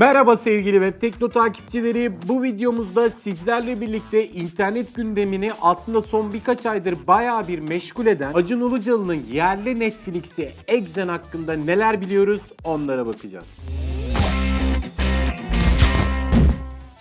Merhaba sevgili Web Tekno takipçileri. Bu videomuzda sizlerle birlikte internet gündemini aslında son birkaç aydır bayağı bir meşgul eden Acun Ilıcalı'nın yerli Netflix'i Exen hakkında neler biliyoruz onlara bakacağız.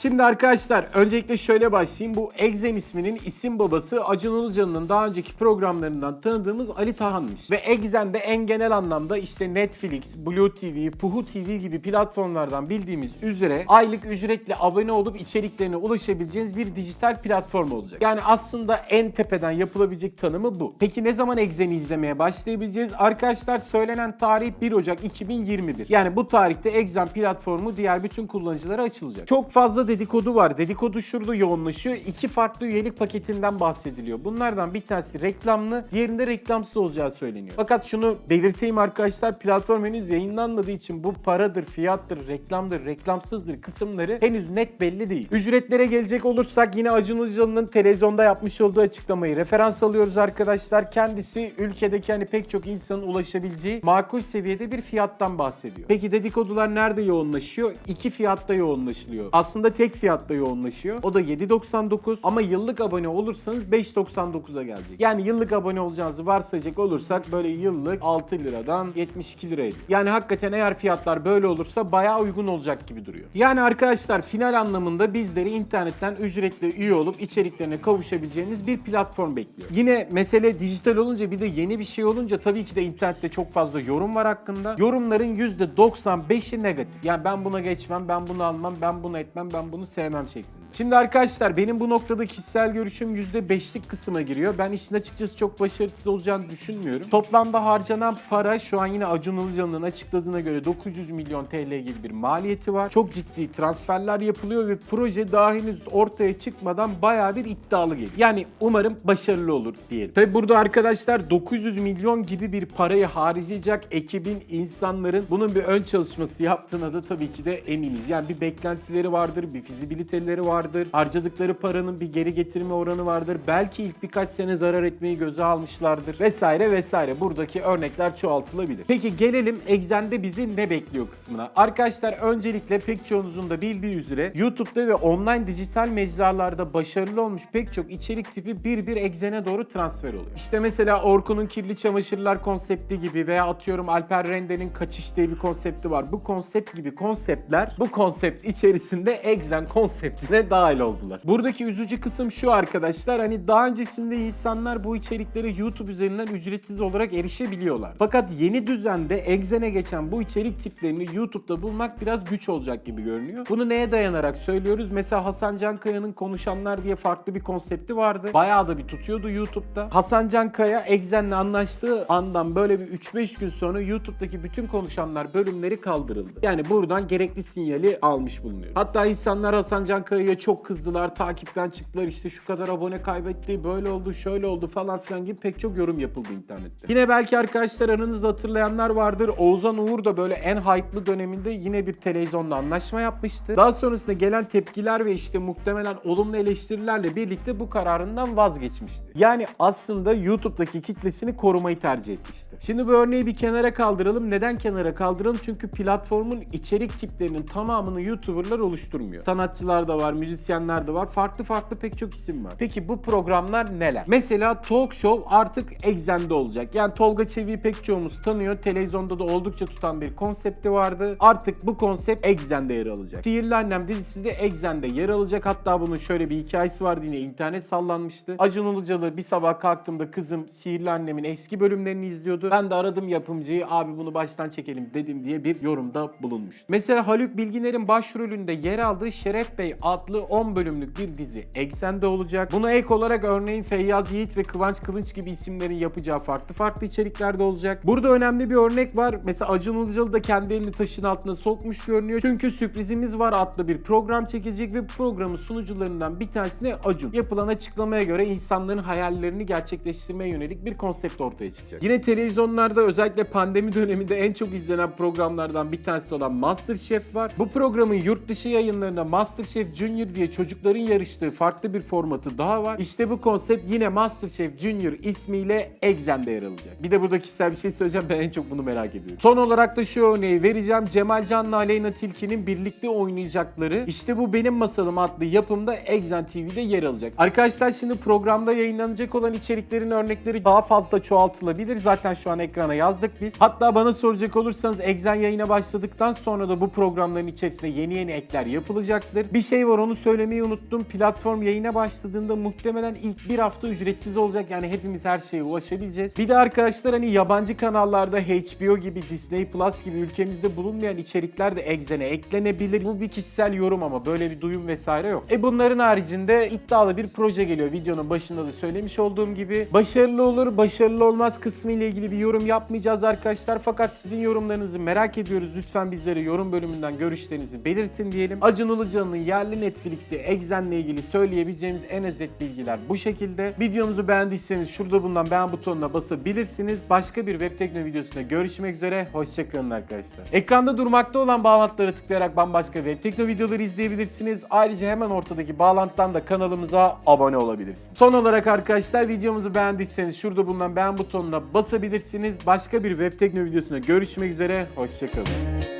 Şimdi arkadaşlar öncelikle şöyle başlayayım. Bu Exen isminin isim babası Acun Ilıcalı'nın daha önceki programlarından tanıdığımız Ali Tahan'mış. Ve Exen'de en genel anlamda işte Netflix, Blue TV, Puhu TV gibi platformlardan bildiğimiz üzere aylık ücretle abone olup içeriklerine ulaşabileceğiniz bir dijital platform olacak. Yani aslında en tepeden yapılabilecek tanımı bu. Peki ne zaman Exen'i izlemeye başlayabileceğiz? Arkadaşlar söylenen tarih 1 Ocak 2021. Yani bu tarihte Exen platformu diğer bütün kullanıcılara açılacak. Çok fazla dedikodu var. Dedikodu şurada yoğunlaşıyor. İki farklı üyelik paketinden bahsediliyor. Bunlardan bir tanesi reklamlı, diğerinde reklamsız olacağı söyleniyor. Fakat şunu belirteyim arkadaşlar platform henüz yayınlanmadığı için bu paradır, fiyattır, reklamdır, reklamsızdır kısımları henüz net belli değil. Ücretlere gelecek olursak yine Acun Ilıcalı'nın televizyonda yapmış olduğu açıklamayı referans alıyoruz arkadaşlar. Kendisi ülkedeki hani pek çok insanın ulaşabileceği makul seviyede bir fiyattan bahsediyor. Peki dedikodular nerede yoğunlaşıyor? İki fiyatta yoğunlaşılıyor. Aslında tek fiyatta yoğunlaşıyor. O da 7.99 ama yıllık abone olursanız 5.99'a gelecek. Yani yıllık abone olacağınızı varsayacak olursak böyle yıllık 6 liradan 72 liraya. Yani hakikaten eğer fiyatlar böyle olursa bayağı uygun olacak gibi duruyor. Yani arkadaşlar final anlamında bizleri internetten ücretli üye olup içeriklerine kavuşabileceğiniz bir platform bekliyor. Yine mesele dijital olunca bir de yeni bir şey olunca tabii ki de internette çok fazla yorum var hakkında. Yorumların %95'i negatif. Yani ben buna geçmem, ben bunu almam, ben bunu etmem, ben bunu sevmem şeklinde. Şimdi arkadaşlar benim bu noktada kişisel görüşüm %5'lik kısma giriyor. Ben işin açıkçası çok başarısız olacağını düşünmüyorum. Toplamda harcanan para şu an yine Acun Ilıcalı'nın açıkladığına göre 900 milyon TL gibi bir maliyeti var. Çok ciddi transferler yapılıyor ve proje daha henüz ortaya çıkmadan bayağı bir iddialı geliyor. Yani umarım başarılı olur diyelim. Tabi burada arkadaşlar 900 milyon gibi bir parayı harcayacak ekibin, insanların bunun bir ön çalışması yaptığına da tabii ki de eminiz. Yani bir beklentileri vardır, bir fizibiliteleri vardır. Harcadıkları paranın bir geri getirme oranı vardır. Belki ilk birkaç sene zarar etmeyi göze almışlardır vesaire vesaire. Buradaki örnekler çoğaltılabilir. Peki gelelim Exen'de bizi ne bekliyor kısmına. Arkadaşlar öncelikle pek çoğunuzun da bildiği üzere YouTube'da ve online dijital mecralarda başarılı olmuş pek çok içerik tipi bir bir Exen'e doğru transfer oluyor. İşte mesela Orkun'un kirli çamaşırlar konsepti gibi veya atıyorum Alper Rende'nin kaçış diye bir konsepti var. Bu konsept gibi konseptler bu konsept içerisinde Exen konseptine dahil oldular. Buradaki üzücü kısım şu arkadaşlar hani daha öncesinde insanlar bu içeriklere YouTube üzerinden ücretsiz olarak erişebiliyorlar. Fakat yeni düzende Exen'e geçen bu içerik tiplerini YouTube'da bulmak biraz güç olacak gibi görünüyor. Bunu neye dayanarak söylüyoruz? Mesela Hasan Cankaya'nın Konuşanlar diye farklı bir konsepti vardı. Bayağı da bir tutuyordu YouTube'da. Hasan Cankaya Exen'le anlaştığı andan böyle bir 3-5 gün sonra YouTube'daki bütün konuşanlar bölümleri kaldırıldı. Yani buradan gerekli sinyali almış bulunuyor. Hatta insanlar Hasan Cankaya'ya çok kızdılar, takipten çıktılar. İşte şu kadar abone kaybetti, böyle oldu, şöyle oldu falan filan gibi pek çok yorum yapıldı internette. Yine belki arkadaşlar aranızda hatırlayanlar vardır. Oğuzhan Uğur da böyle en hype'lı döneminde yine bir televizyonda anlaşma yapmıştı. Daha sonrasında gelen tepkiler ve işte muhtemelen olumlu eleştirilerle birlikte bu kararından vazgeçmişti. Yani aslında YouTube'daki kitlesini korumayı tercih etmişti. Şimdi bu örneği bir kenara kaldıralım. Neden kenara kaldıralım? Çünkü platformun içerik tiplerinin tamamını YouTuber'lar oluşturmuyor. Sanatçılar da var, müzisyenler de var. Farklı farklı pek çok isim var. Peki bu programlar neler? Mesela Talk Show artık Exen'de olacak. Yani Tolga Çevik'i pek çoğumuz tanıyor. Televizyonda da oldukça tutan bir konsepti vardı. Artık bu konsept Exen'de yer alacak. Sihirli Annem dizisi de Exen'de yer alacak. Hatta bunun şöyle bir hikayesi vardı yine internet sallanmıştı. Acun Ilıcalı bir sabah kalktığımda kızım Sihirli Annem'in eski bölümlerini izliyordu. Ben de aradım yapımcıyı abi bunu baştan çekelim dedim diye bir yorumda bulunmuş. Mesela Haluk Bilginer'in başrolünde yer aldığı Şeref Bey adlı 10 bölümlük bir dizi Exen'de olacak. Buna ek olarak örneğin Feyyaz Yiğit ve Kıvanç Kılıç gibi isimlerin yapacağı farklı farklı içeriklerde olacak. Burada önemli bir örnek var. Mesela Acun Ilıcalı da kendi elini taşın altına sokmuş görünüyor. Çünkü sürprizimiz var adlı bir program çekecek ve programın sunucularından bir tanesine Acun. Yapılan açıklamaya göre insanların hayallerini gerçekleştirmeye yönelik bir konsept ortaya çıkacak. Yine televizyonlarda özellikle pandemi döneminde en çok izlenen programlardan bir tanesi olan MasterChef var. Bu programın yurt dışı yayınlarına MasterChef Junior diye çocukların yarıştığı farklı bir formatı daha var. İşte bu konsept yine MasterChef Junior ismiyle Exxen'de yer alacak. Bir de burada kişisel bir şey söyleyeceğim ben en çok bunu merak ediyorum. Son olarak da şu örneği vereceğim. Cemal Can'la Aleyna Tilki'nin birlikte oynayacakları İşte Bu Benim Masalım adlı yapımda Exxen TV'de yer alacak. Arkadaşlar şimdi programda yayınlanacak olan içeriklerin örnekleri daha fazla çoğaltılabilir. Zaten şu an ekrana yazdık biz. Hatta bana soracak olursanız Exxen yayına başladıktan sonra da bu programların içerisinde yeni yeni ekler yapılacaktır. Bir şey var onu söylemeyi unuttum. Platform yayına başladığında muhtemelen ilk bir hafta ücretsiz olacak. Yani hepimiz her şeye ulaşabileceğiz. Bir de arkadaşlar hani yabancı kanallarda HBO gibi Disney Plus gibi ülkemizde bulunmayan içerikler de Exxen'e eklenebilir. Bu bir kişisel yorum ama böyle bir duyum vesaire yok. E bunların haricinde iddialı bir proje geliyor. Videonun başında da söylemiş olduğum gibi. Başarılı olur, başarılı olmaz kısmı ile ilgili bir yorum yapmayacağız arkadaşlar. Fakat sizin yorumlarınızı merak ediyoruz. Lütfen bizlere yorum bölümünden görüşlerinizi belirtin diyelim. Acun Ilıcalı'nın yerli Netflix'i Exxen'le ilgili söyleyebileceğimiz en özet bilgiler bu şekilde. Videomuzu beğendiyseniz şurada bulunan beğen butonuna basabilirsiniz. Başka bir web tekno videosunda görüşmek üzere. Hoşçakalın arkadaşlar. Ekranda durmakta olan bağlantılara tıklayarak bambaşka web tekno videoları izleyebilirsiniz. Ayrıca hemen ortadaki bağlantıdan da kanalımıza abone olabilirsiniz. Son olarak arkadaşlar videomuzu beğendiyseniz şurada bulunan beğen butonuna basabilirsiniz. Başka bir web tekno videosunda görüşmek üzere. Hoşçakalın.